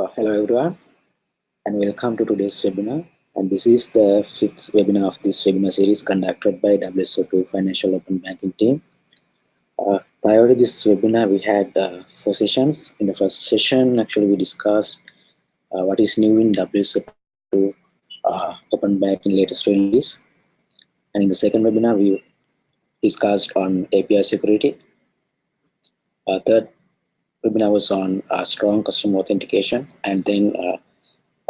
Uh, hello everyone and welcome to today's webinar and this is the fifth webinar of this webinar series conducted by WSO2 Financial Open Banking team. Uh, prior to this webinar we had uh, four sessions. In the first session actually we discussed uh, what is new in WSO2 uh, Open Banking latest release and in the second webinar we discussed on API security. Uh, third webinar was on uh, strong customer authentication. And then uh,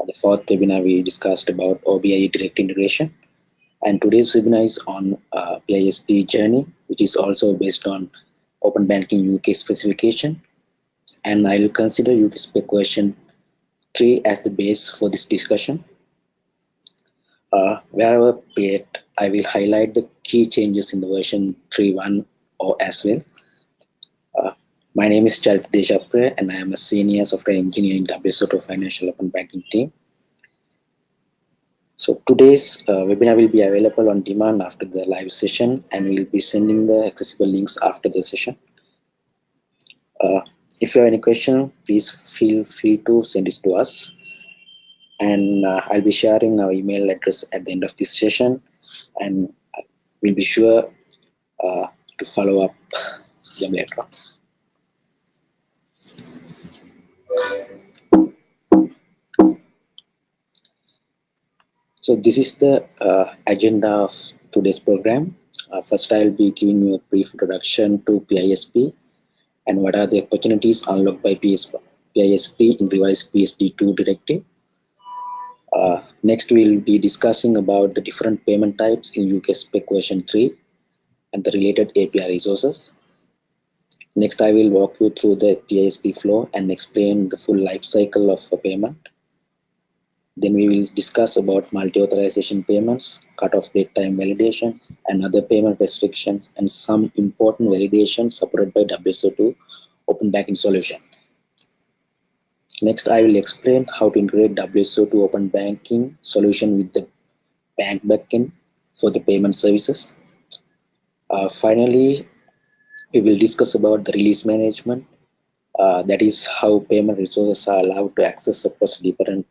the fourth webinar we discussed about OBI direct integration. And today's webinar is on uh, PISP journey which is also based on open banking UK specification. And I will consider UK spec version 3 as the base for this discussion. Uh, wherever appropriate, I will highlight the key changes in the version 3.1 or as well my name is Charit Deshapre and I am a senior software engineer in WSO2 Financial Open Banking team. So today's uh, webinar will be available on demand after the live session and we'll be sending the accessible links after the session. Uh, if you have any question, please feel free to send it to us. And uh, I'll be sharing our email address at the end of this session and we'll be sure uh, to follow up them later. So this is the uh, agenda of today's program. Uh, first, I'll be giving you a brief introduction to PISP and what are the opportunities unlocked by PISP, in revised PSD2 directive. Uh, next, we'll be discussing about the different payment types in UK spec version 3 and the related API resources. Next, I will walk you through the PISP flow and explain the full life cycle of a payment. Then we will discuss about multi-authorization payments, cut-off date time validations, and other payment restrictions, and some important validations supported by WSO2 Open Banking Solution. Next, I will explain how to integrate WSO2 Open Banking Solution with the bank backend for the payment services. Uh, finally, we will discuss about the release management. Uh, that is how payment resources are allowed to access across different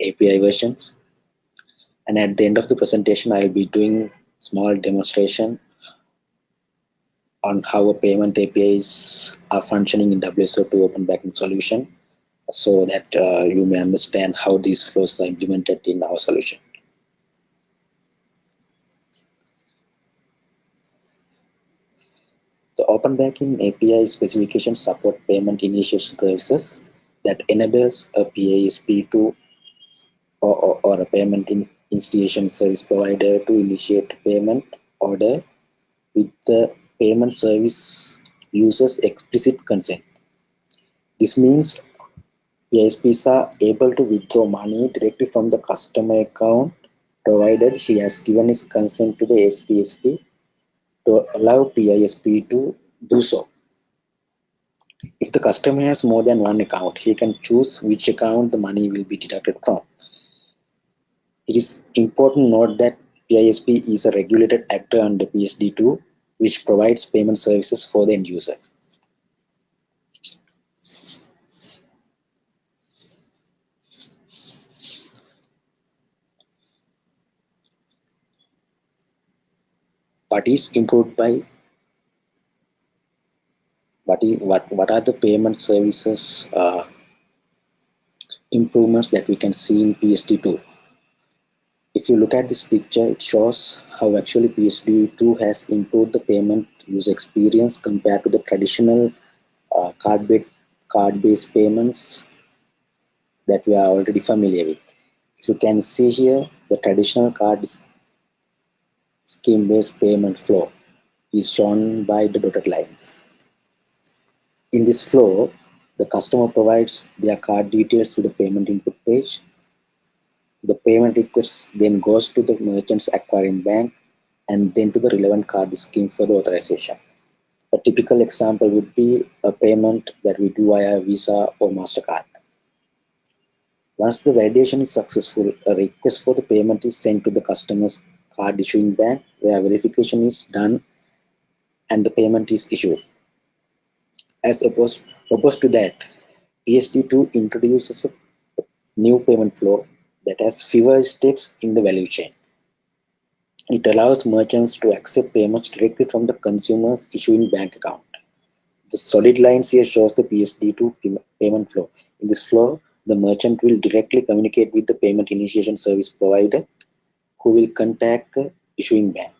API versions. And at the end of the presentation, I'll be doing small demonstration on how a payment APIs are functioning in WSO2 Open Banking Solution so that uh, you may understand how these flows are implemented in our solution. The Open Banking API specification support payment initiation services that enables a PISP to or, or, or a payment in initiation service provider to initiate payment order with the payment service user's explicit consent. This means PISPs are able to withdraw money directly from the customer account provided she has given his consent to the ASPSP to allow PISP to do so. If the customer has more than one account, he can choose which account the money will be deducted from. It is important note that PISP is a regulated actor under PSD2, which provides payment services for the end user. What is improved by what, is, what, what are the payment services uh, improvements that we can see in PSD2? If you look at this picture, it shows how actually PSD2 has improved the payment user experience compared to the traditional uh, card-based card payments that we are already familiar with. If you can see here, the traditional card scheme-based payment flow is shown by the dotted lines. In this flow, the customer provides their card details to the payment input page the payment request then goes to the merchant's acquiring bank and then to the relevant card scheme for the authorization. A typical example would be a payment that we do via Visa or MasterCard. Once the validation is successful, a request for the payment is sent to the customer's card issuing bank where verification is done and the payment is issued. As opposed, opposed to that, PSD2 introduces a new payment flow that has fewer steps in the value chain. It allows merchants to accept payments directly from the consumer's issuing bank account. The solid lines here shows the PSD2 payment flow. In this flow, the merchant will directly communicate with the payment initiation service provider who will contact the issuing bank.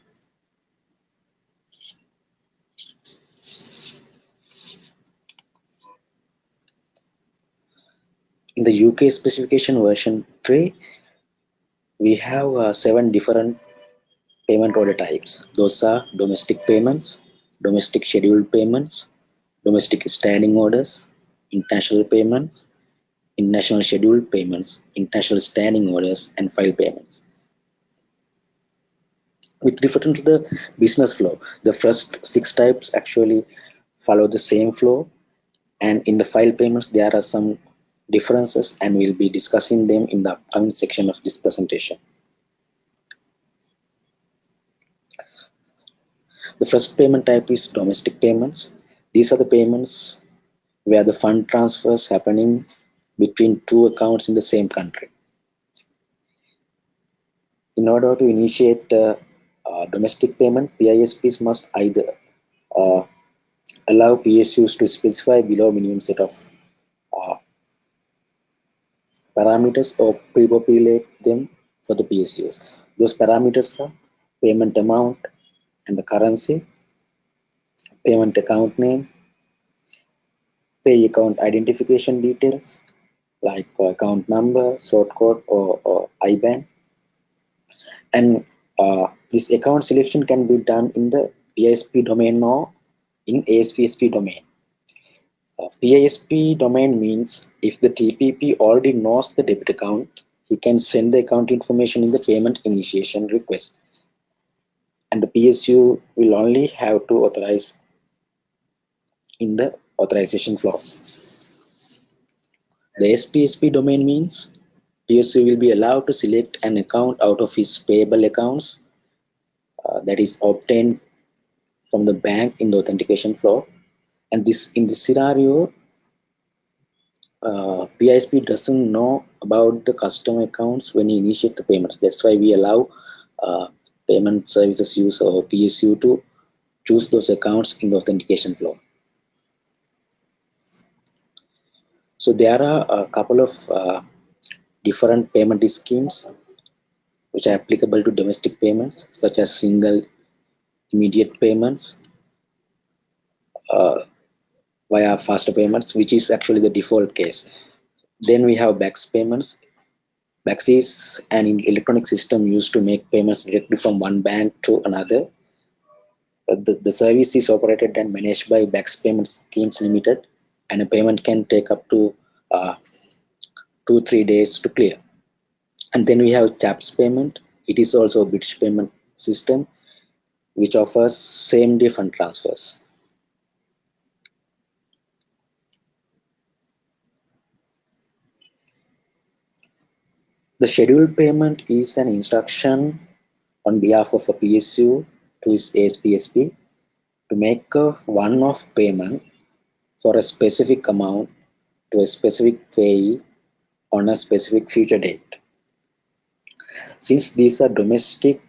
In the UK specification version 3, we have uh, seven different payment order types. Those are domestic payments, domestic scheduled payments, domestic standing orders, international payments, international scheduled payments, international standing orders, and file payments. With reference to the business flow, the first six types actually follow the same flow and in the file payments there are some differences and we'll be discussing them in the upcoming section of this presentation. The first payment type is domestic payments. These are the payments where the fund transfers happening between two accounts in the same country. In order to initiate uh, uh, domestic payment, PISPs must either uh, allow PSUs to specify below minimum set of uh, parameters or pre-populate them for the PSUs. Those parameters are payment amount and the currency, payment account name, pay account identification details like account number, sort code, or, or IBAN. And uh, this account selection can be done in the PISP domain or in ASPSP domain. Uh, PISP domain means if the TPP already knows the debit account, he can send the account information in the payment initiation request. And the PSU will only have to authorize in the authorization flow. The ASPSP domain means PSU will be allowed to select an account out of his payable accounts uh, that is obtained from the bank in the authentication flow and this in this scenario uh, PISP doesn't know about the customer accounts when he initiate the payments. That's why we allow uh, payment services user or PSU to choose those accounts in the authentication flow. So there are a couple of uh, different payment schemes which are applicable to domestic payments such as single immediate payments, uh, via faster payments, which is actually the default case. Then we have BACS payments. BACS is an electronic system used to make payments directly from one bank to another. Uh, the, the service is operated and managed by BACS Payment Schemes Limited, and a payment can take up to uh, two three days to clear. And then we have CHAPS payment. It is also a British payment system which offers same day fund transfers. The scheduled payment is an instruction on behalf of a PSU to its ASPSP to make a one-off payment for a specific amount to a specific payee on a specific future date. Since these are domestic,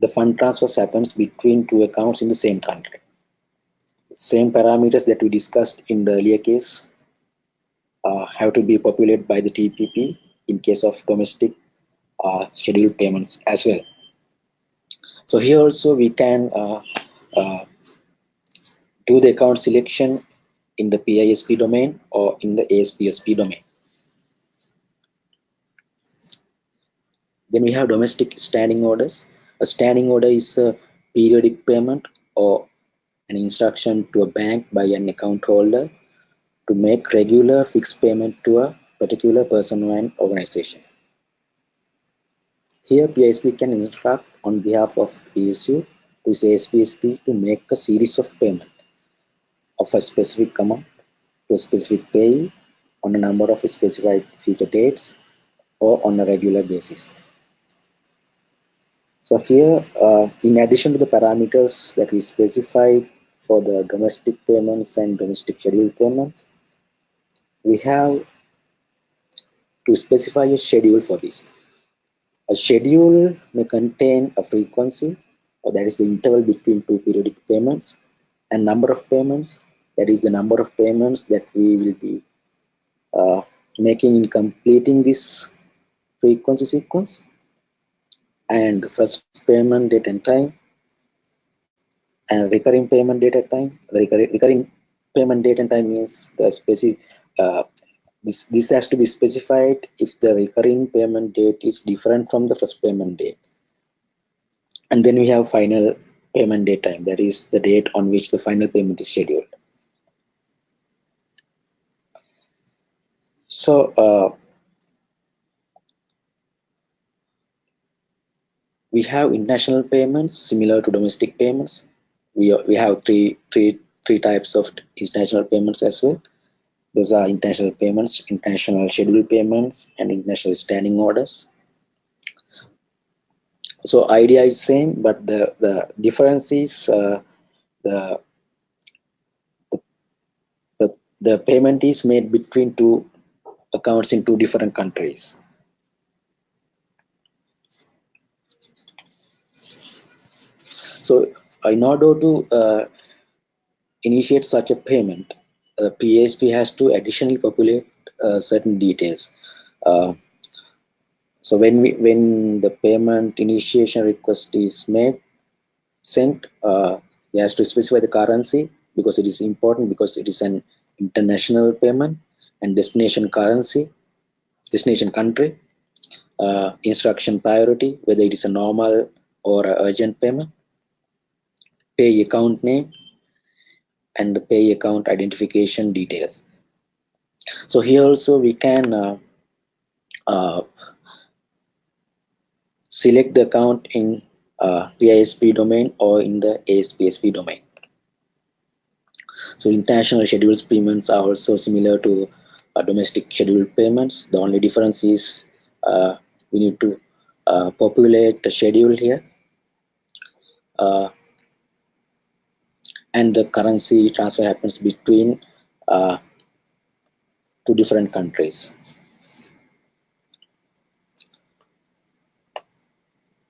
the fund transfers happens between two accounts in the same country. Same parameters that we discussed in the earlier case uh, have to be populated by the TPP in case of domestic uh, scheduled payments as well. So here also we can uh, uh do the account selection in the PISP domain or in the ASPSP domain. Then we have domestic standing orders. A standing order is a periodic payment or an instruction to a bank by an account holder to make regular fixed payment to a particular person or an organization. Here PISP can instruct on behalf of PSU to ASPSP to make a series of payment of a specific amount to a specific pay on a number of specified future dates or on a regular basis. So here, uh, in addition to the parameters that we specified for the domestic payments and domestic schedule payments, we have to specify a schedule for this. A schedule may contain a frequency, or that is the interval between two periodic payments, and number of payments, that is the number of payments that we will be uh, making in completing this frequency sequence, and the first payment date and time, and recurring payment date and time. The recurring, recurring payment date and time means the specific uh, this, this has to be specified if the recurring payment date is different from the first payment date. And then we have final payment date time, that is the date on which the final payment is scheduled. So uh, we have international payments similar to domestic payments. We, we have three, three, three types of international payments as well. Those are international payments, international scheduled payments, and international standing orders. So idea is same, but the the difference is uh, the the the payment is made between two accounts in two different countries. So in order to uh, initiate such a payment, uh, PISP has to additionally populate uh, certain details. Uh, so when we when the payment initiation request is made, sent, uh, it has to specify the currency because it is important because it is an international payment and destination currency, destination country, uh, instruction priority, whether it is a normal or a urgent payment, pay account name, and the pay account identification details. So here also we can uh, uh, select the account in uh, PISP domain or in the ASPSP domain. So international scheduled payments are also similar to domestic scheduled payments. The only difference is uh, we need to uh, populate the schedule here. Uh, and the currency transfer happens between uh, two different countries.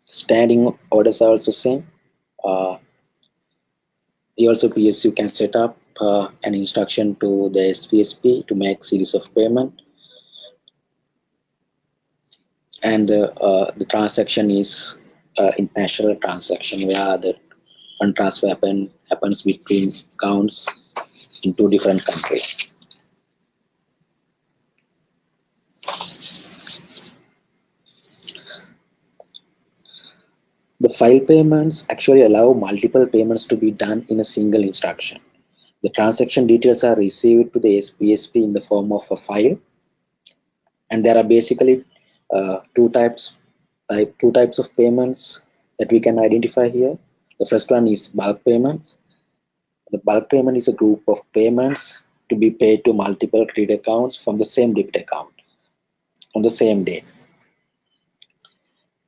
Standing orders are also same. Uh, also PSU can set up uh, an instruction to the ASPSP to make series of payment. And uh, the transaction is uh, international transaction where the fund transfer happen, happens between accounts in two different countries. The file payments actually allow multiple payments to be done in a single instruction. The transaction details are received to the ASPSP in the form of a file. And there are basically uh, two types, type, two types of payments that we can identify here. The first one is bulk payments. The bulk payment is a group of payments to be paid to multiple credit accounts from the same debit account on the same day.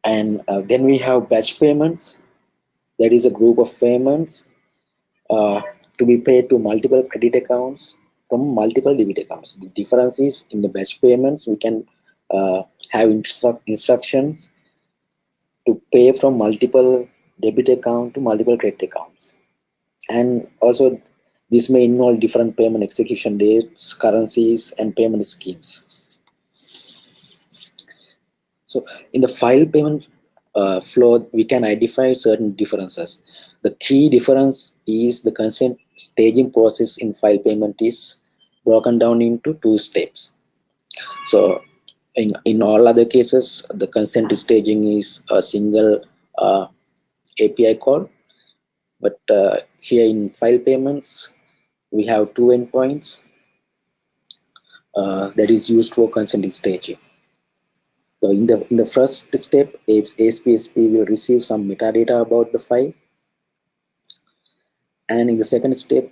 And uh, then we have batch payments. That is a group of payments uh, to be paid to multiple credit accounts from multiple debit accounts. The difference is in the batch payments, we can uh, have instru instructions to pay from multiple debit account to multiple credit accounts. And also this may involve different payment execution dates, currencies, and payment schemes. So in the file payment uh, flow, we can identify certain differences. The key difference is the consent staging process in file payment is broken down into two steps. So in, in all other cases, the consent staging is a single uh, API call. But uh, here in file payments, we have two endpoints uh, that is used for consent staging. So in the in the first step, ASPSP will receive some metadata about the file, and in the second step,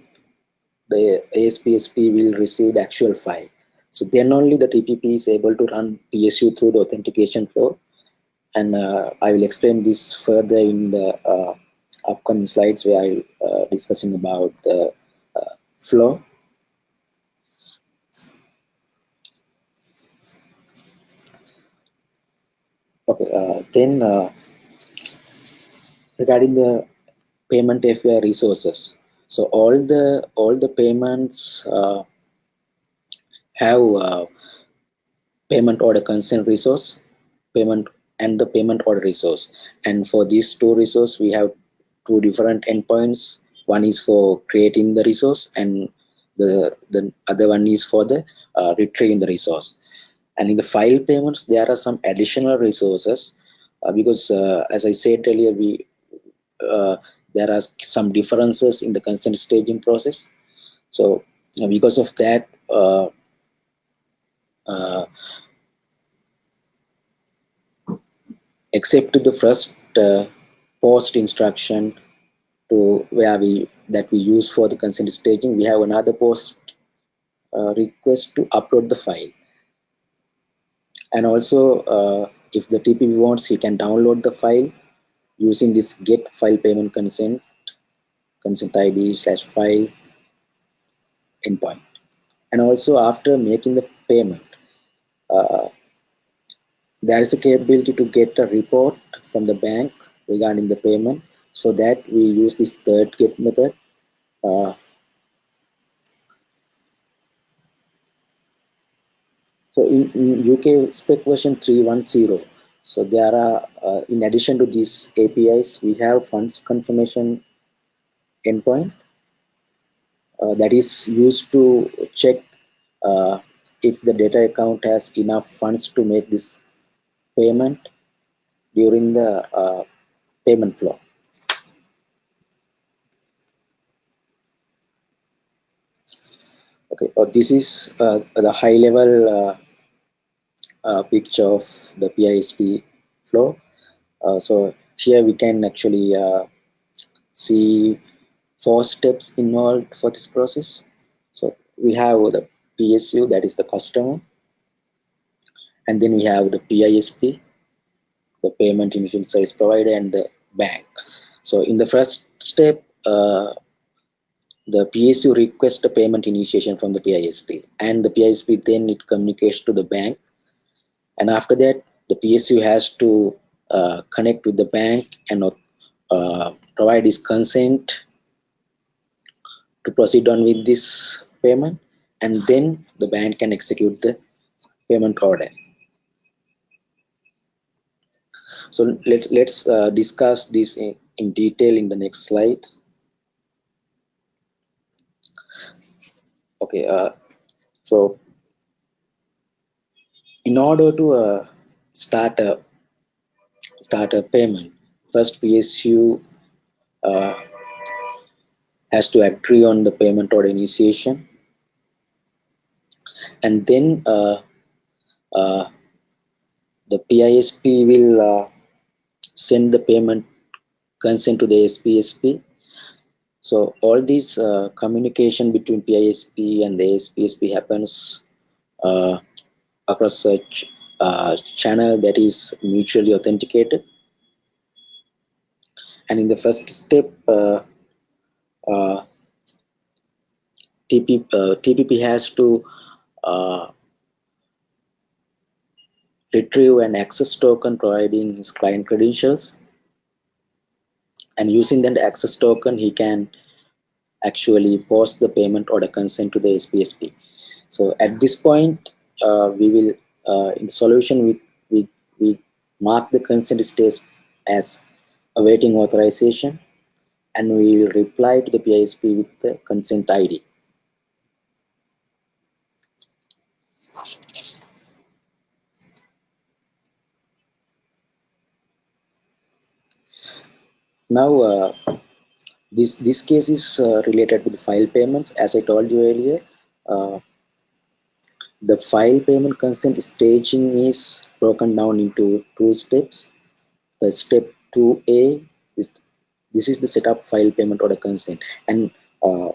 the ASPSP will receive the actual file. So then only the TPP is able to run PSU through the authentication flow and uh, I will explain this further in the uh, upcoming slides where I will uh, discussing about the uh, flow. Okay, uh, then uh, regarding the payment API resources. So all the all the payments uh, have uh, payment order consent resource, payment and the payment order resource. And for these two resources, we have two different endpoints. One is for creating the resource, and the the other one is for the uh, retrieving the resource. And in the file payments, there are some additional resources uh, because, uh, as I said earlier, we uh, there are some differences in the consent staging process. So uh, because of that, uh, uh, except to the first post instruction to where we that we use for the consent staging, we have another post request to upload the file. And also, uh, if the TPP wants, he can download the file using this get file payment consent consent ID slash file endpoint. And also after making the payment, uh, there is a capability to get a report from the bank regarding the payment. So that we use this third get method. Uh, so in, in, UK spec version 310, so there are, uh, in addition to these APIs, we have funds confirmation endpoint uh, that is used to check uh, if the debtor account has enough funds to make this payment during the uh, payment flow. Okay, uh, this is uh, the high level uh, uh, picture of the PISP flow. Uh, so here we can actually see four steps involved for this process. So we have the PSU, that is the customer, and then we have the PISP, the payment initial service provider, and the bank. So in the first step, uh, the PSU requests a payment initiation from the PISP, and the PISP then it communicates to the bank, and after that, the PSU has to uh, connect with the bank and uh, provide his consent to proceed on with this payment and then the bank can execute the payment order. So let, let's uh, discuss this in, in detail in the next slide. Okay, uh, so in order to uh, start a start a payment, first PSU uh, has to agree on the payment order initiation and then uh, uh, the PISP will uh, send the payment consent to the ASPSP. So all this uh, communication between PISP and the ASPSP happens across a ch uh, channel that is mutually authenticated. And in the first step, TP, TPP has to uh, retrieve an access token providing his client credentials and using that access token he can actually post the payment order consent to the ASPSP. So at this point uh, we will uh, in the solution we, we, we mark the consent state as awaiting authorization and we will reply to the PISP with the consent ID. Now, uh, this this case is uh, related to the file payments. As I told you earlier, uh, the file payment consent staging is broken down into two steps. The step 2A is this is the setup file payment order consent, and uh,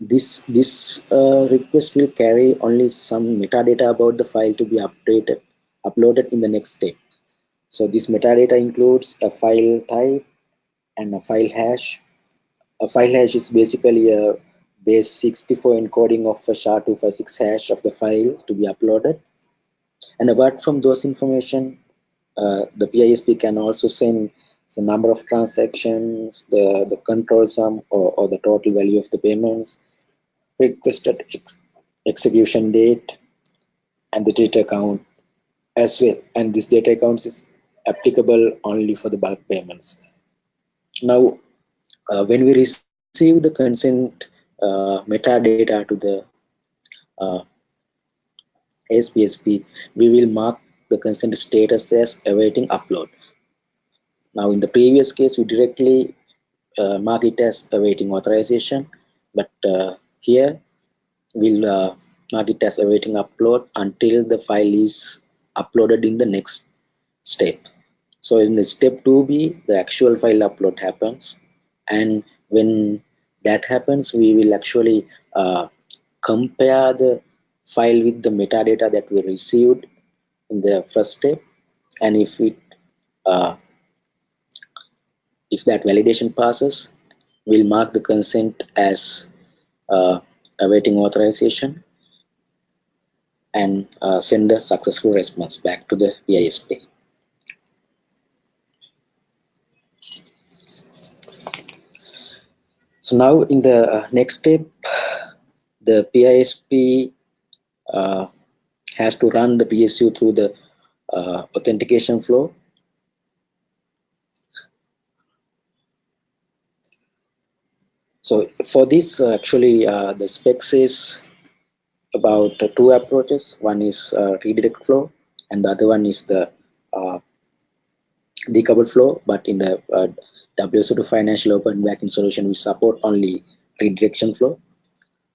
this this uh, request will carry only some metadata about the file to be updated uploaded in the next step. So this metadata includes a file type and a file hash. A file hash is basically a base 64 encoding of a SHA-256 hash of the file to be uploaded. And apart from those information, uh, the PISP can also send the number of transactions, the, the control sum or, or the total value of the payments, requested ex execution date, and the debtor account as well. And this debtor account is applicable only for the bulk payments. Now, uh, when we receive the consent metadata to the uh, ASPSP, we will mark the consent status as awaiting upload. Now, in the previous case, we directly uh, mark it as awaiting authorization, but uh, here we'll uh, mark it as awaiting upload until the file is uploaded in the next step. So in the step 2b, the actual file upload happens, and when that happens, we will actually uh, compare the file with the metadata that we received in the first step and if it uh, if that validation passes we'll mark the consent as uh, awaiting authorization and uh, send the successful response back to the PISP. So now in the uh, next step, the PISP uh, has to run the PSU through the uh, authentication flow. So for this, uh, actually, uh, the specs is about two approaches. One is uh, redirect flow, and the other one is the decoupled flow. But in the WSO2 financial open banking solution, we support only redirection flow.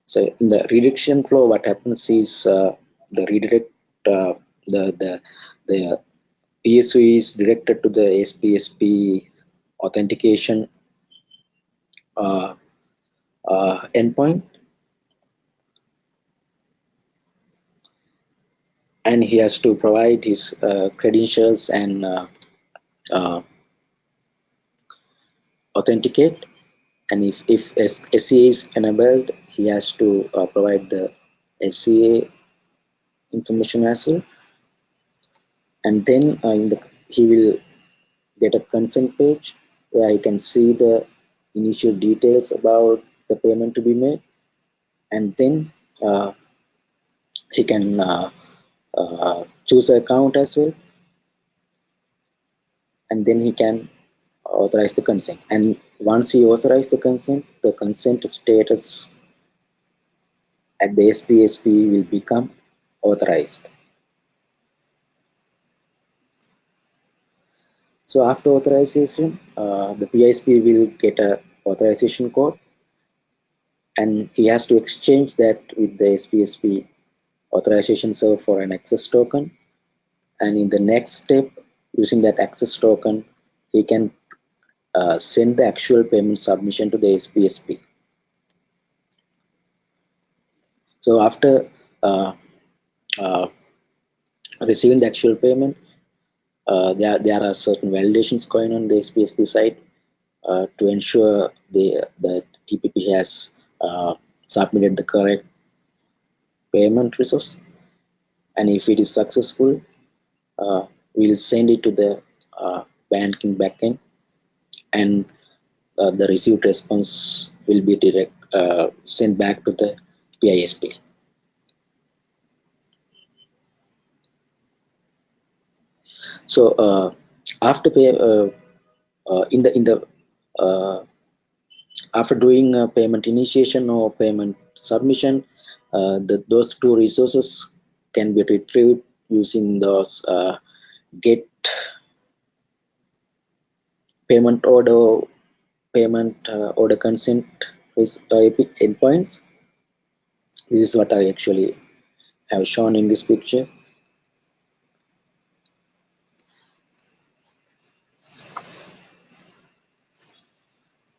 So in the redirection flow, what happens is uh, the redirect uh, the the the PSU is directed to the ASPSP authentication uh, uh, endpoint and he has to provide his uh, credentials and uh, authenticate and if, if SCA is enabled he has to provide the SCA information as well. And then uh, in the he will get a consent page where he can see the initial details about the payment to be made. And then uh, he can uh, uh choose an account as well. And then he can authorize the consent and once he authorizes the consent the consent status at the ASPSP will become authorized. So after authorization, uh, the PISP will get a authorization code and he has to exchange that with the ASPSP authorization server for an access token. And in the next step, using that access token, he can uh, send the actual payment submission to the ASPSP. So after uh, uh, receiving the actual payment, uh, there, there are certain validations going on the ASPSP side uh, to ensure the, the TPP has uh, submitted the correct payment resource. And if it is successful, we'll send it to the banking backend and the received response will be direct sent back to the PISP. So uh, after pay, uh, uh, in the in the after doing payment initiation or payment submission, the, those two resources can be retrieved using those get payment order payment uh, order consent is uh, endpoints this is what I actually have shown in this picture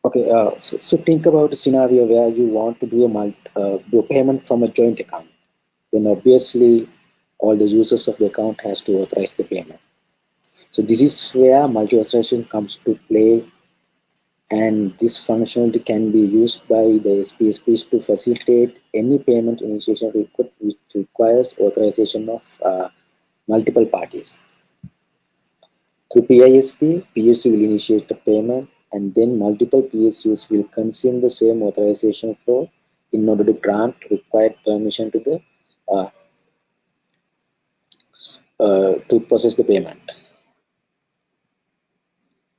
Okay, uh, so, so, think about a scenario where you want to do a multi, uh, do a payment from a joint account. Then obviously, all the users of the account has to authorize the payment. So this is where multi-authorization comes to play, and this functionality can be used by the ASPSPs to facilitate any payment initiation request which requires authorization of uh, multiple parties. Through PISP, PSU will initiate the payment and then multiple PSUs will consume the same authorization flow in order to grant required permission to the uh, uh, to process the payment.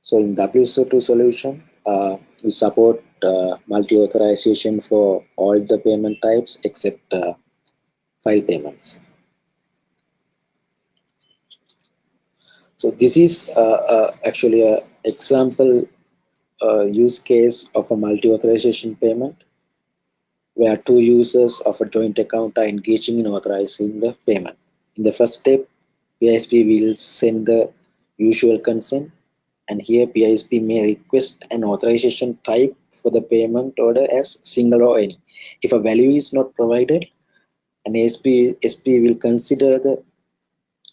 So in WSO2 solution, uh, we support uh, multi-authorization for all the payment types except uh, file payments. So this is uh, uh, actually an example uh, use case of a multi-authorization payment where two users of a joint account are engaging in authorizing the payment. In the first step, PISP will send the usual consent and here PISP may request an authorization type for the payment order as single or any. If a value is not provided, an ASP SP will consider the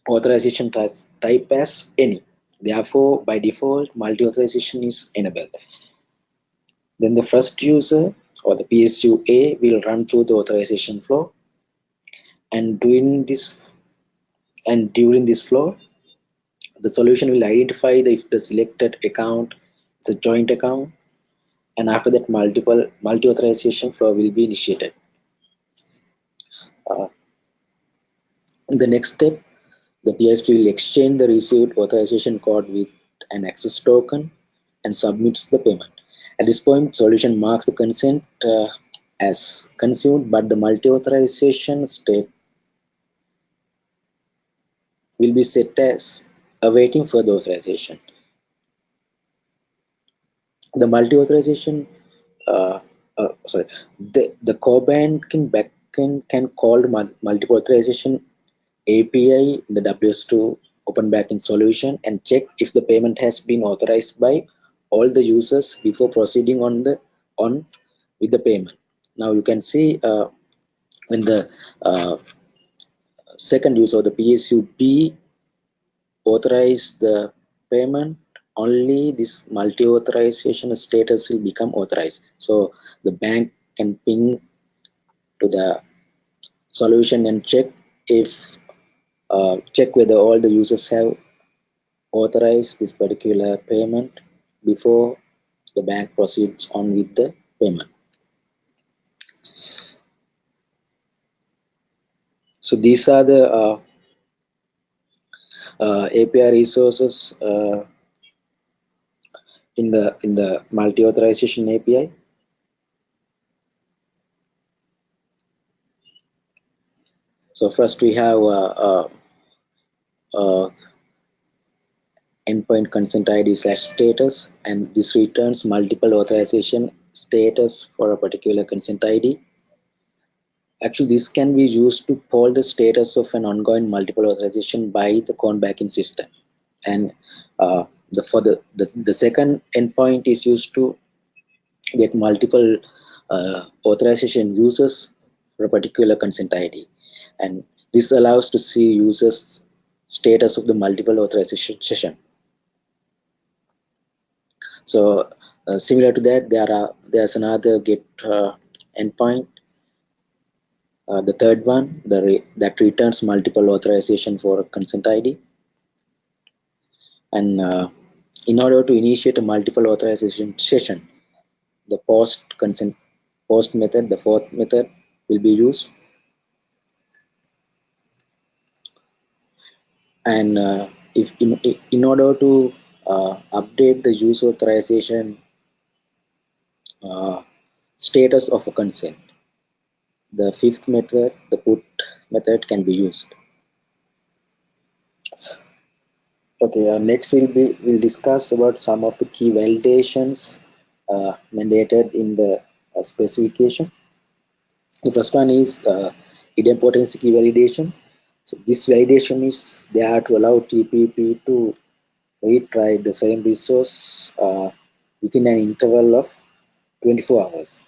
authorization type as any. Therefore, by default, multi-authorization is enabled. Then the first user or the PSU A will run through the authorization flow. And during this and during this flow, the solution will identify the, if the selected account is a joint account and after that multiple multi-authorization flow will be initiated. Uh, in the next step, the PSP will exchange the received authorization code with an access token and submits the payment. At this point, solution marks the consent uh, as consumed, but the multi-authorization state will be set as awaiting further authorization. The multi-authorization, uh, uh, sorry, the, the core banking backend can call multiple authorization API in the WSO2 open banking solution and check if the payment has been authorized by all the users before proceeding on the on with the payment. Now you can see uh, when the uh, second user, the PSU B authorize the payment only this multi-authorization status will become authorized. So the bank can ping to the solution and check if uh, check whether all the users have authorized this particular payment before the bank proceeds on with the payment. So these are the uh, API resources uh, in the in the multi-authorization API. So first we have uh, endpoint consent ID slash status, and this returns multiple authorization status for a particular consent ID. Actually, this can be used to poll the status of an ongoing multiple authorization by the core banking system. And uh, the, for the, the, the second endpoint is used to get multiple uh, authorization users for a particular consent ID. And this allows to see users status of the multiple authorization session. So uh, similar to that, there are there's another get uh, endpoint uh, the third one the re that returns multiple authorization for consent ID and uh, in order to initiate a multiple authorization session the post consent post method the fourth method will be used. And uh, if in, in order to uh, update the use authorization uh, status of a consent the fifth method, the put method can be used. Okay, uh, next we'll be we'll discuss about some of the key validations uh, mandated in the uh, specification. The first one is uh, idempotency key validation. So this validation is there to allow TPP to retry the same resource uh, within an interval of 24 hours.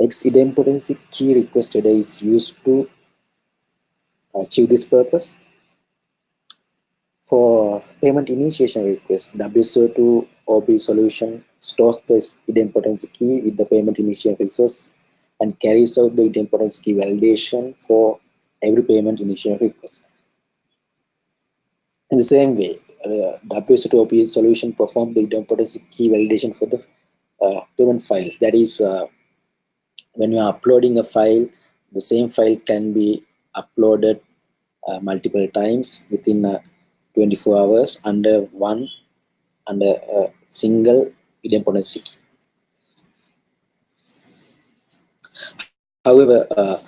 X idempotency key requested is used to achieve this purpose. For payment initiation request, WSO2 OB solution stores the idempotency key with the payment initiation resource and carries out the idempotency key validation for every payment initiation request. In the same way, uh, WSO2 solution performs the idempotency key validation for the uh, payment files. That is, uh, when you are uploading a file, the same file can be uploaded uh, multiple times within uh, 24 hours under one under a single idempotency key. However, uh,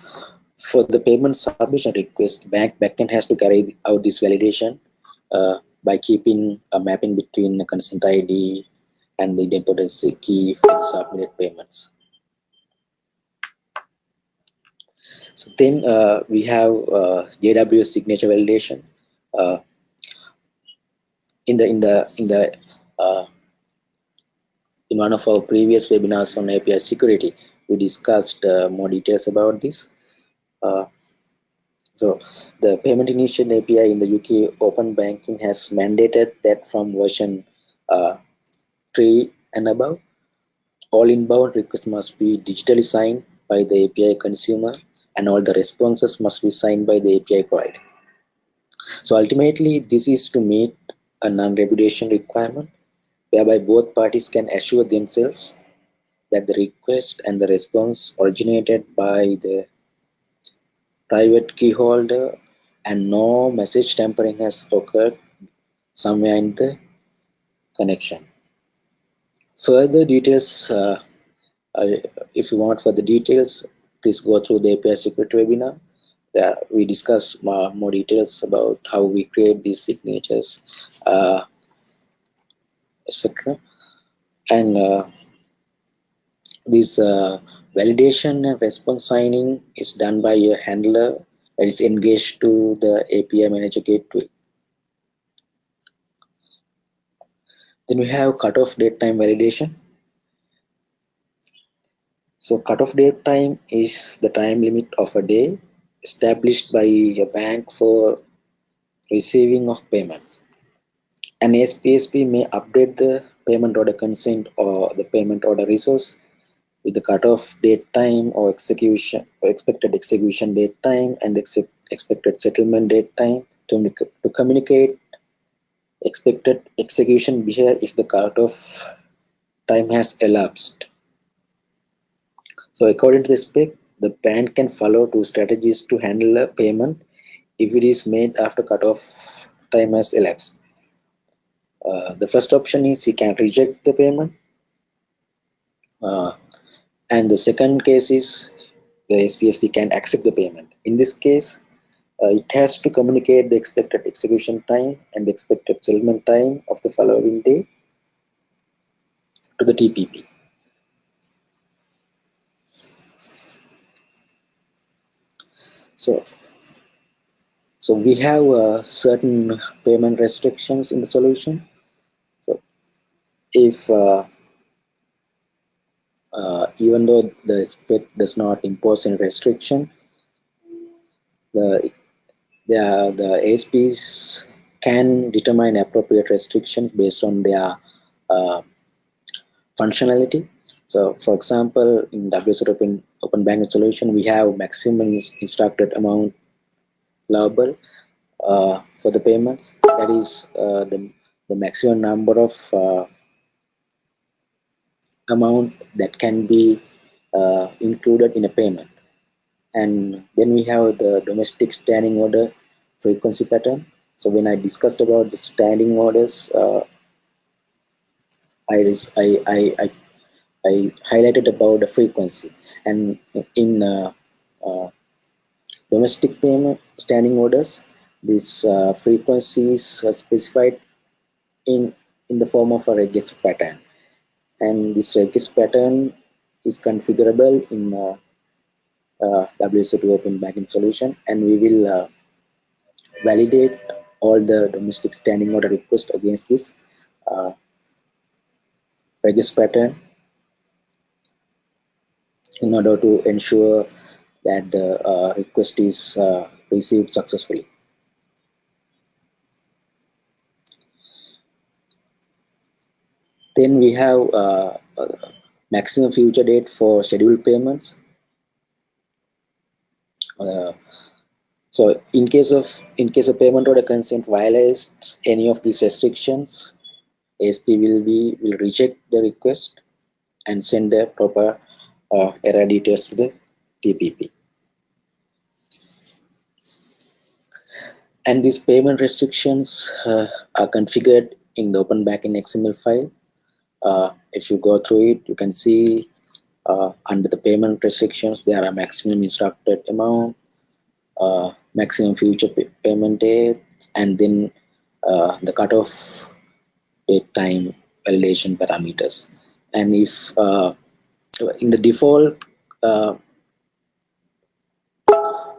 for the payment submission request, bank backend has to carry out this validation uh, by keeping a mapping between the consent ID and the idempotency key for the submitted payments. So then uh, we have uh, JWS signature validation. Uh, in the in the in the uh, in one of our previous webinars on API security, we discussed uh, more details about this. Uh, so the payment initiation API in the UK open banking has mandated that from version uh, 3 and above, all inbound requests must be digitally signed by the API consumer and all the responses must be signed by the API provider. So ultimately, this is to meet a non-repudiation requirement whereby both parties can assure themselves that the request and the response originated by the private key holder and no message tampering has occurred somewhere in the connection. Further details, uh, uh, if you want further details, please go through the API security webinar. There we discuss more, more details about how we create these signatures, uh, etc. And uh, this uh, validation and response signing is done by a handler that is engaged to the API manager gateway. Then we have cutoff date time validation. So cutoff date time is the time limit of a day established by a bank for receiving of payments. An ASPSP may update the payment order consent or the payment order resource with the cutoff date time or execution or expected execution date time and the expected settlement date time to, to communicate expected execution behavior if the cutoff time has elapsed. So according to the spec, the bank can follow two strategies to handle a payment if it is made after cutoff time has elapsed. Uh, the first option is he can reject the payment. Uh, and the second case is the ASPSP can accept the payment. In this case, uh, it has to communicate the expected execution time and the expected settlement time of the following day to the TPP. So, so we have uh, certain payment restrictions in the solution. So if uh, uh, even though the spec does not impose any restriction, the the, the ASPSPs can determine appropriate restrictions based on their uh, functionality. So for example, in WSO Open, Open Banking solution, we have maximum instructed amount allowable uh, for the payments. That is uh, the, the maximum number of uh, amount that can be uh, included in a payment. And then we have the domestic standing order frequency pattern. So when I discussed about the standing orders, uh, I, I, I, I I highlighted about the frequency. And in uh, uh, domestic payment standing orders these uh, frequencies are specified in in the form of a regex pattern. And this regex pattern is configurable in uh, uh, WSO2 open banking solution. And we will uh, validate all the domestic standing order request against this uh, regex pattern in order to ensure that the uh, request is uh, received successfully. Then we have uh, maximum future date for scheduled payments. Uh, So in case of in case of payment order consent violates any of these restrictions, ASPSP will be will reject the request and send the proper uh, error details to the TPP. And these payment restrictions uh, are configured in the Open Banking XML file. Uh, if you go through it, you can see uh, under the payment restrictions, there are maximum instructed amount, uh, maximum future pay payment date, and then uh, the cutoff date time validation parameters. And if in the default, uh,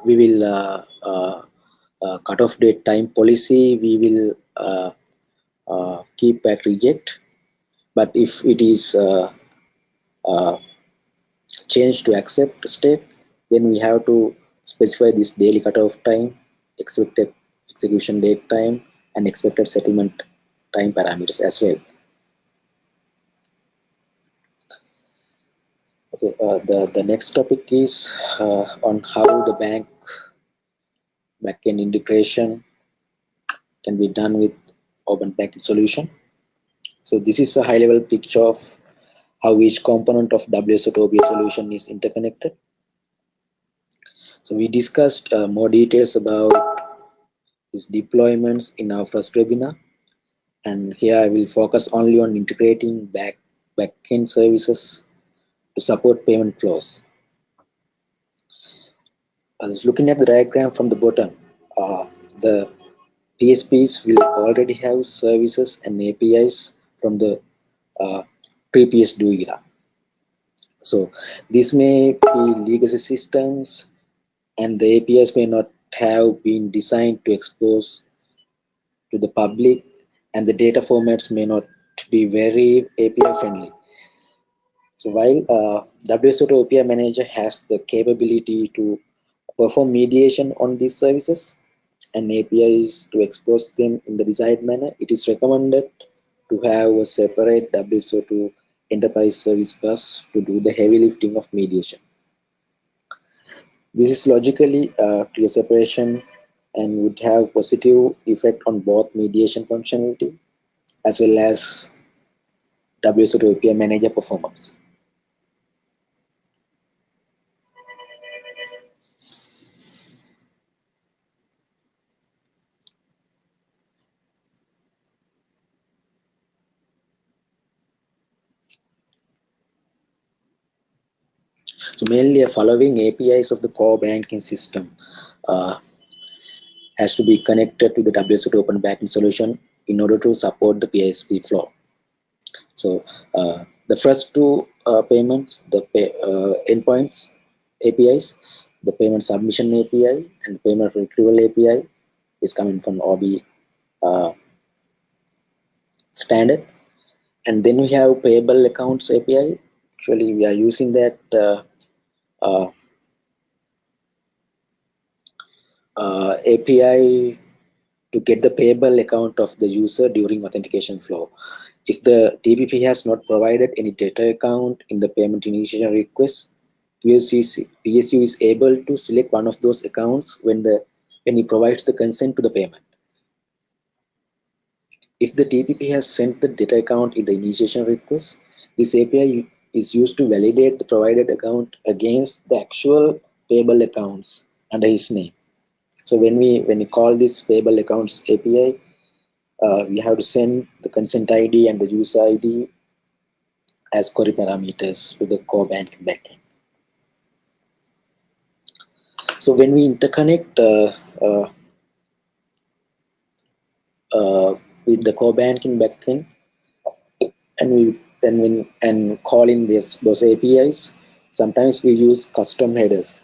we will uh, uh, uh, date time policy, we will uh, uh, keep at reject. But if it is uh, changed to accept state, then we have to specify this daily cutoff time, expected execution date time, and expected settlement time parameters as well. Okay, uh, the, the next topic is uh, on how the bank backend integration can be done with open banking solution. So this is a high level picture of how each component of WSO2 OBS solution is interconnected. So we discussed uh, more details about these deployments in our first webinar. And here I will focus only on integrating back backend services to support payment flows. I was looking at the diagram from the bottom. Uh, the ASPSPs will already have services and APIs from the uh, previous DO era. So this may be legacy systems and the APIs may not have been designed to expose to the public and the data formats may not be very API friendly. So while uh, WSO2 API Manager has the capability to perform mediation on these services and APIs to expose them in the desired manner, it is recommended to have a separate WSO2 enterprise service bus to do the heavy lifting of mediation. This is logically a clear separation and would have positive effect on both mediation functionality as well as WSO2 API manager performance. So mainly following APIs of the core banking system uh, has to be connected to the WSO2 Open Banking solution in order to support the PISP flow. So uh, the first two uh, payments, the pay, uh, endpoints APIs, the payment submission API and payment retrieval API is coming from OB uh, standard. And then we have payable accounts API. Actually, we are using that uh, Uh, uh, API to get the payable account of the user during authentication flow. If the TPP has not provided any debtor account in the payment initiation request, PSU PSU is able to select one of those accounts when the when he provides the consent to the payment. If the TPP has sent the debtor account in the initiation request, this API is used to validate the provided account against the actual payable accounts under his name. So when we when we call this payable accounts API, uh, we have to send the consent ID and the user ID as query parameters to the core banking backend. So when we interconnect uh, uh, uh with the core banking backend, and we and when and calling this those APIs, sometimes we use custom headers.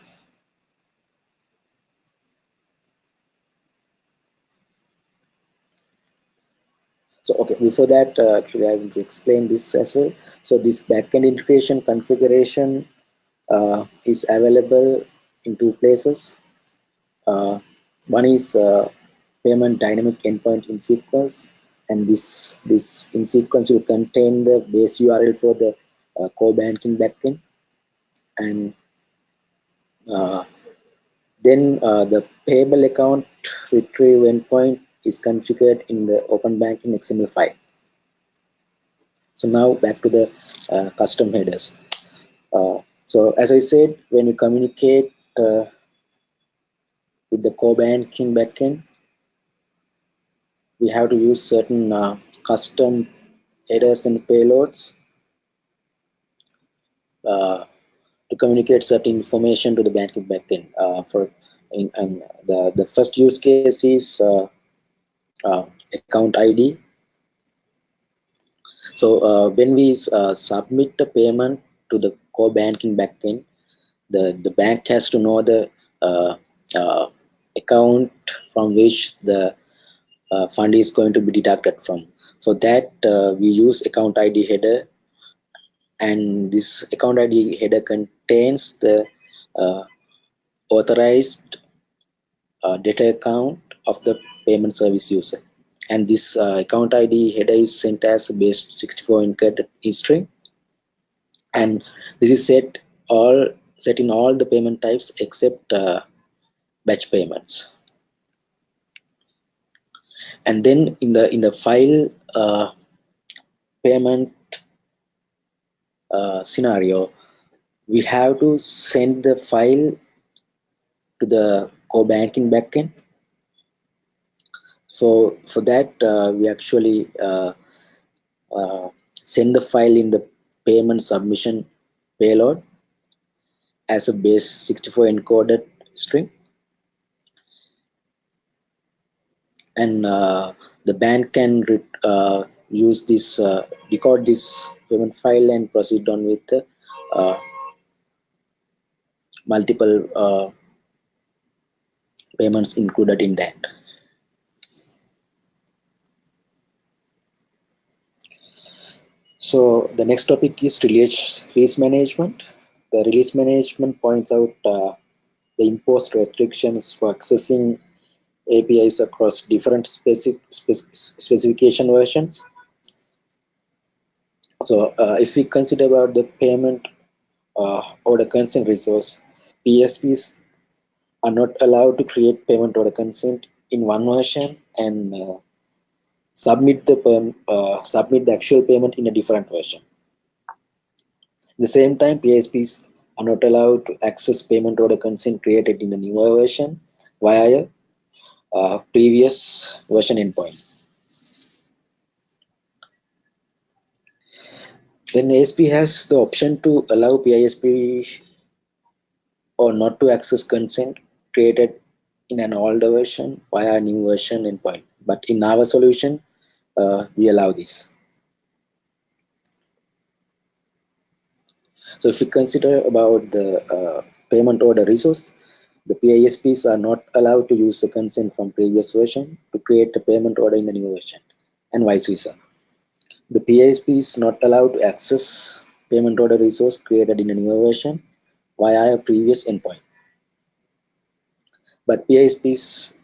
So okay, before that, uh, actually I will explain this as well. So this backend integration configuration uh, is available in two places. Uh, one is uh, payment dynamic endpoint in sequence and this this in sequence will contain the base URL for the uh, core banking backend and uh, Then uh, the payable account retrieve endpoint is configured in the open banking XML file. So now back to the uh, custom headers. Uh, so as I said, when you communicate uh, with the core banking backend, we have to use certain uh, custom headers and payloads uh, to communicate certain information to the banking backend. Uh, for in, in the the first use case is uh, uh, account ID. So uh, when we submit the payment to the core banking backend, the the bank has to know the account from which the uh, fund is going to be deducted from. For that, uh, we use account ID header and this account ID header contains the uh, authorized uh, debtor account of the payment service user. And this account ID header is sent as a base 64 encoded string. And this is set all set in all the payment types except uh, batch payments and then in the in the file uh, payment uh, scenario we have to send the file to the core banking backend. So for that uh, we actually uh, uh, send the file in the payment submission payload as a base 64 encoded string and uh, the bank can uh, use this uh, record this payment file and proceed on with multiple payments included in that. So the next topic is release, release management. The release management points out uh, the imposed restrictions for accessing APIs across different specific, specification versions. So uh, if we consider about the payment uh, order consent resource, PISPs are not allowed to create payment order consent in one version and uh, submit the uh, submit the actual payment in a different version. At the same time, PISPs are not allowed to access payment order consent created in a newer version via uh, previous version endpoint. Then ASPSP has the option to allow PISP or not to access consent created in an older version via a new version endpoint. But in our solution, uh, we allow this. So if we consider about the uh, payment order resource, the PISPs are not allowed to use the consent from previous version to create a payment order in a new version and vice versa. The PISP is not allowed to access payment order resource created in a newer version via a previous endpoint. But PISPs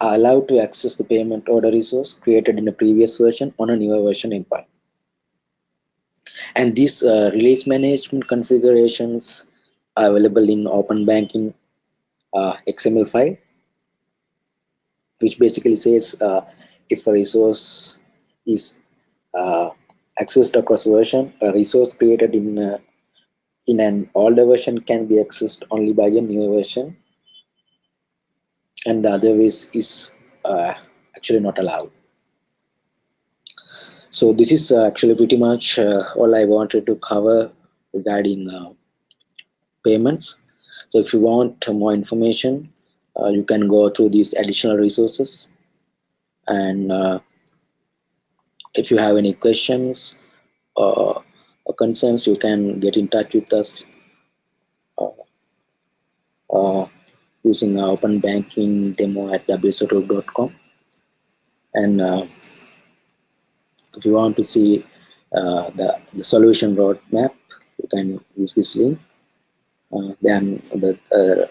are allowed to access the payment order resource created in a previous version on a newer version endpoint. And these uh, release management configurations are available in open banking uh, XML file, which basically says uh, if a resource is uh, accessed across version, a resource created in uh, in an older version can be accessed only by a newer version, and the other is is uh, actually not allowed. So this is uh, actually pretty much all I wanted to cover regarding payments. So if you want more information, uh, you can go through these additional resources. And uh, if you have any questions or, or, concerns, you can get in touch with us uh, using our open banking demo at wso2.com. And uh, if you want to see uh, the, the solution roadmap, you can use this link uh, then the, uh,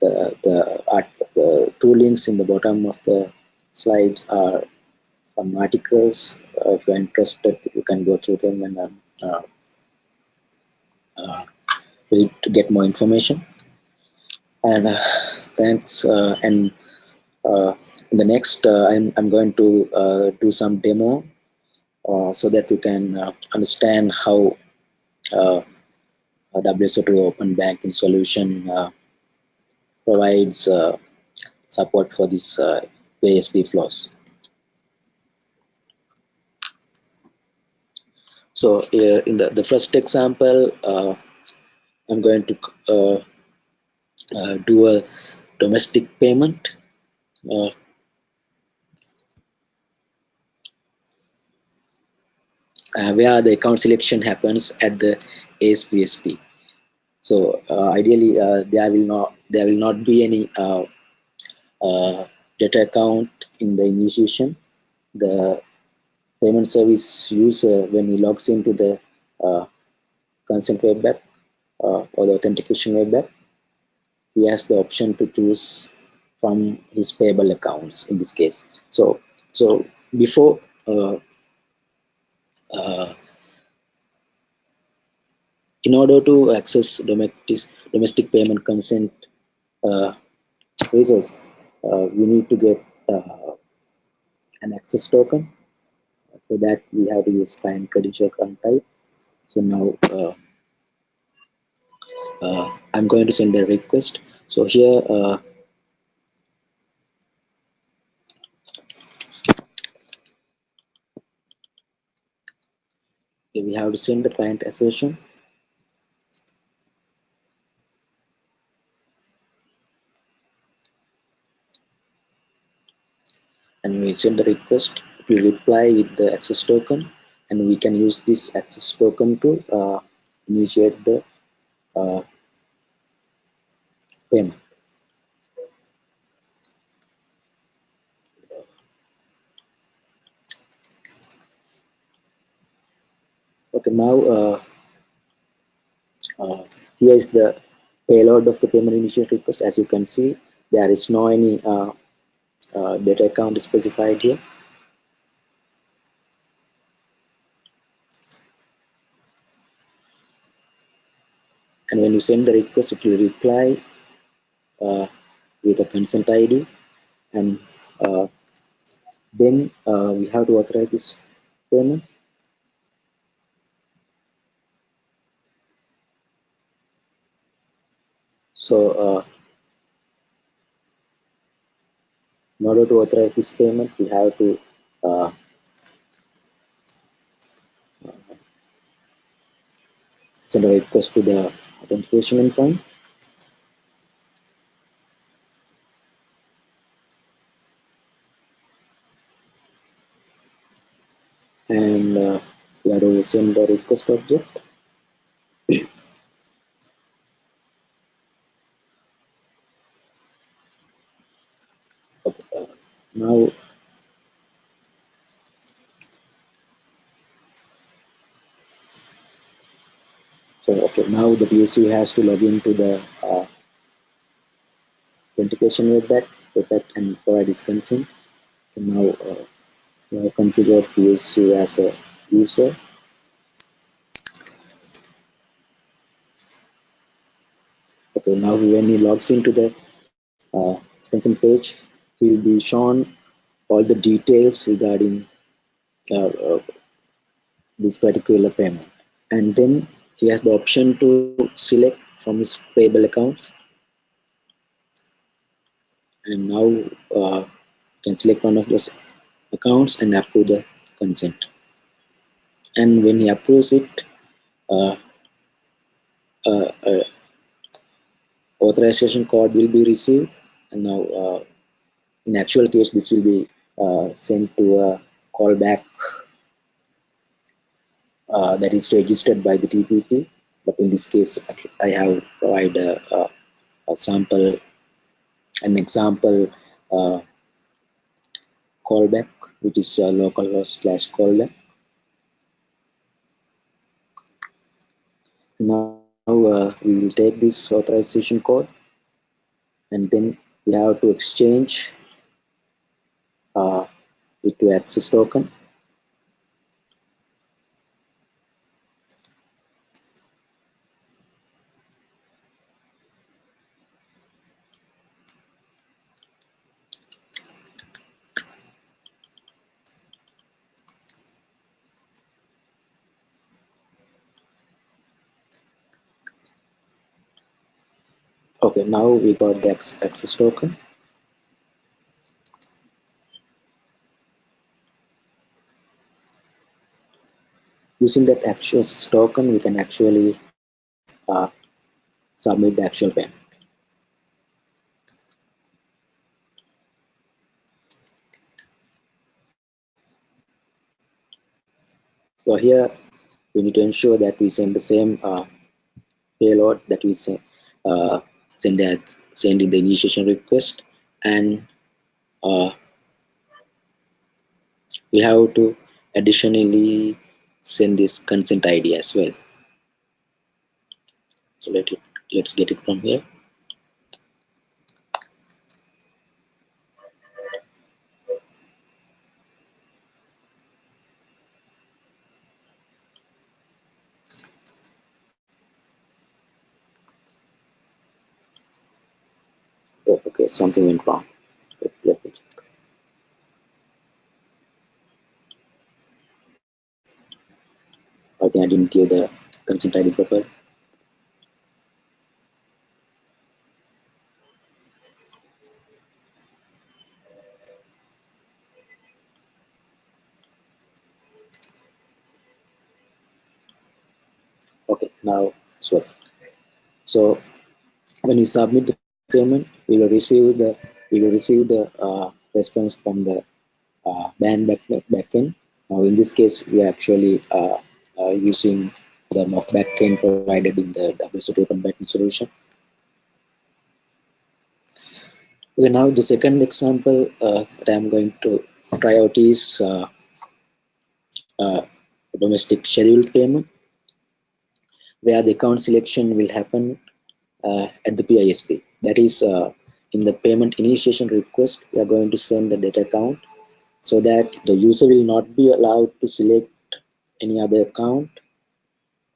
the, the, art, the two links in the bottom of the slides are some articles. Uh, if you're interested, you can go through them and uh, uh, read to get more information. and uh, thanks uh, and uh, in the next uh, I'm, I'm going to uh, do some demo uh, so that you can uh, understand how uh, WSO2 open banking solution uh, provides uh, support for this uh, ASP flows. So uh, in the, the first example, uh, I'm going to uh, uh, do a domestic payment. Where the account selection happens at the ASPSP. So uh, ideally, uh, there will not there will not be any uh, debtor account in the initiation. The payment service user, when he logs into the uh, consent web app uh, or the authentication web app, he has the option to choose from his payable accounts in this case. So so before uh, in order to access domestic domestic payment consent uh, resource, uh, we need to get uh, an access token. For that, we have to use find credential type. So now uh, uh, I'm going to send a request. So here uh, we have to send the client assertion and we send the request we reply with the access token and we can use this access token to uh, initiate the uh, payment. Okay now uh, uh, here is the payload of the payment initiate request. As you can see there is no any uh, uh, debtor account specified here. And when you send the request it will reply uh, with a consent ID and uh, then uh, we have to authorize this payment. So uh, in order to authorize this payment we have to uh, send a request to the authentication endpoint. And uh, we have to send the request object okay, uh, now so okay now the PSU has to log into the uh, authentication with that with that and provide his consent okay, now uh, we have configured as a user. Okay now when he logs into the uh, consent page he will be shown all the details regarding uh, uh, this particular payment. And then he has the option to select from his payable accounts. And now uh, can select one of those accounts and approve the consent. And when he approves it uh, uh, uh, authorization code will be received. And now uh, in actual case this will be uh, sent to a callback uh, that is registered by the TPP. But in this case, I have provided a, a, a sample, an example uh, callback, which is uh, localhost slash callback. Now uh, we will take this authorization code and then we have to exchange uh, it to access token okay now we got the access token. Using that access token we can actually uh, submit the actual payment. So here we need to ensure that we send the same uh, payload that we send, uh, send, at, send in the initiation request and uh, we have to additionally send this consent ID as well. So let it, let's get it from here. Okay, something went wrong. Me. I think I didn't give the consent ID proper. Okay, now so so when you submit the payment, we will receive the we will receive the uh, response from the uh, band back, backend. Now in this case, we are actually uh, uh, using the mock backend provided in the WSO2 Open Banking solution. Okay, now the second example uh, that I'm going to try out is uh, domestic scheduled payment, where the account selection will happen at the PISP. That is, in the payment initiation request, we are going to send the debtor account so that the user will not be allowed to select any other account.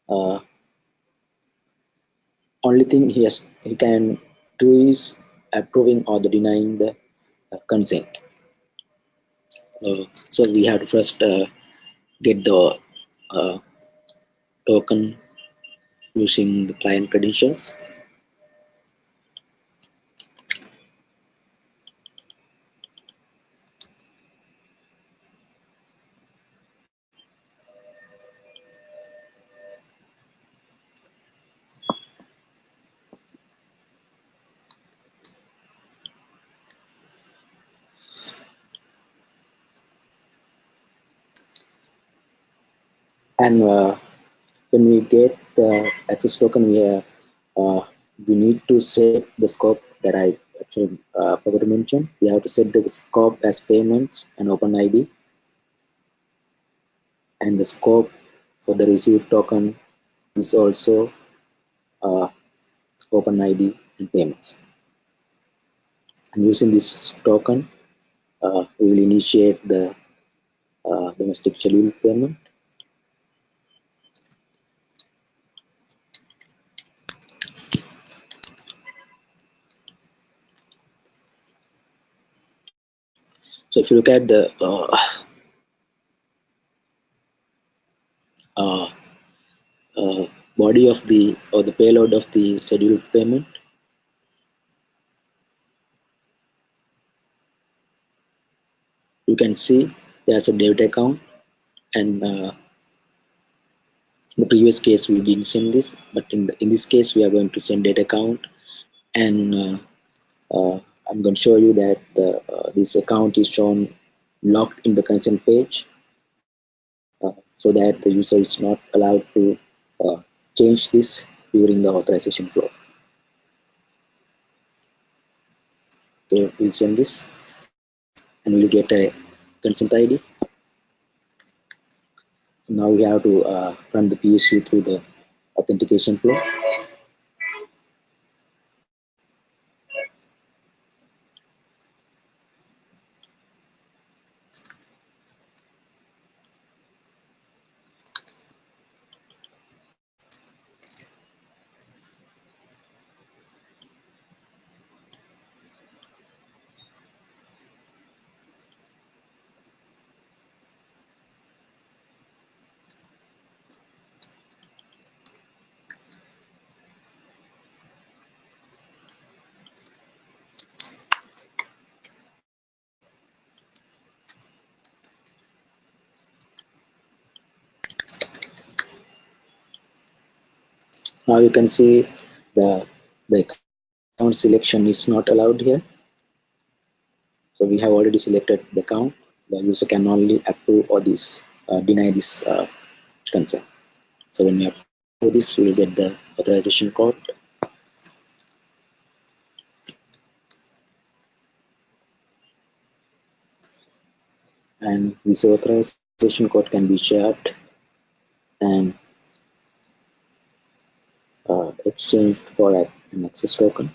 Uh, only thing he has he can do is approving or the denying the uh, consent. Uh, so we have to first uh, get the uh, token using the client credentials. Uh, when we get the access token, we, uh, uh, we need to set the scope that I actually uh, forgot to mention. We have to set the scope as payments and open ID. And the scope for the received token is also uh, open ID and payments. And using this token, uh, we will initiate the uh, domestic schedule payment. So if you look at the uh, uh, uh, body of the or the payload of the scheduled payment, you can see there's a debit account and uh, in the previous case we didn't send this but in, the, in this case we are going to send debtor account and uh, uh, I'm going to show you that the, uh, this account is shown locked in the consent page uh, so that the user is not allowed to uh, change this during the authorization flow. Okay, we'll send this and we'll get a consent ID. So now we have to uh, run the PSU through the authentication flow. Now you can see the, the account selection is not allowed here. So we have already selected the account. The user can only approve or this uh, deny this uh, consent. So when we approve this, we will get the authorization code. And this authorization code can be shared and Uh, exchanged for an access token.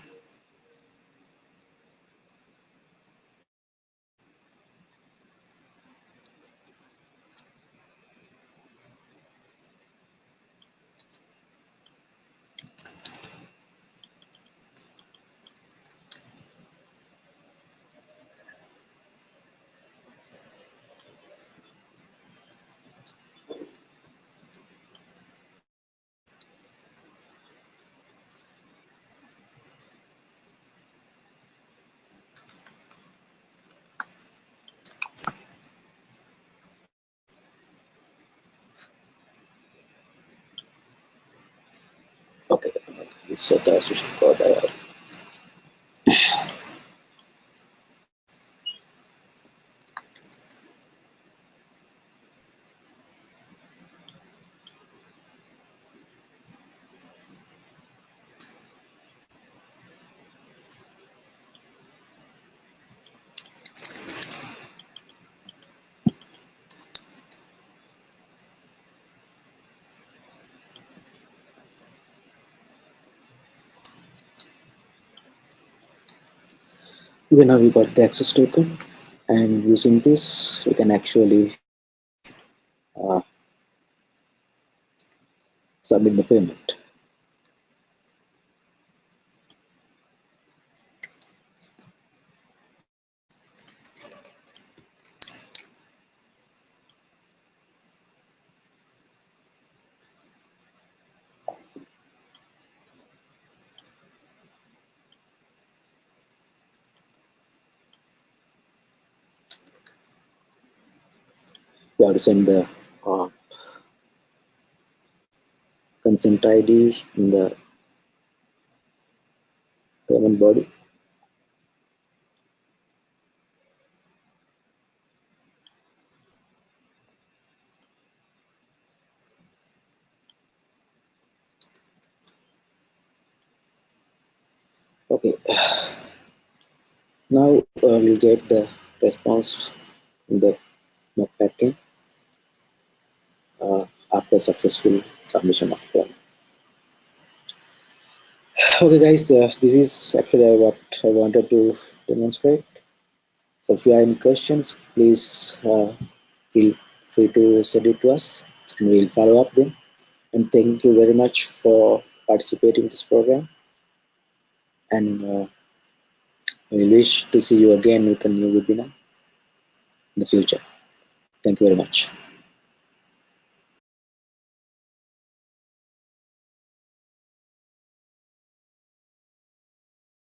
This authorization code. Uh, okay, now we got the access token and using this we can actually uh, submit the payment. Send the uh, consent ID in the payment body. Okay, now uh, we'll get the response in the backend uh, after successful submission of the Okay guys, this is actually what I wanted to demonstrate. So if you have any questions, please uh, feel free to send it to us and we'll follow up them. And thank you very much for participating in this program. And uh, we wish to see you again with a new webinar in the future. Thank you very much.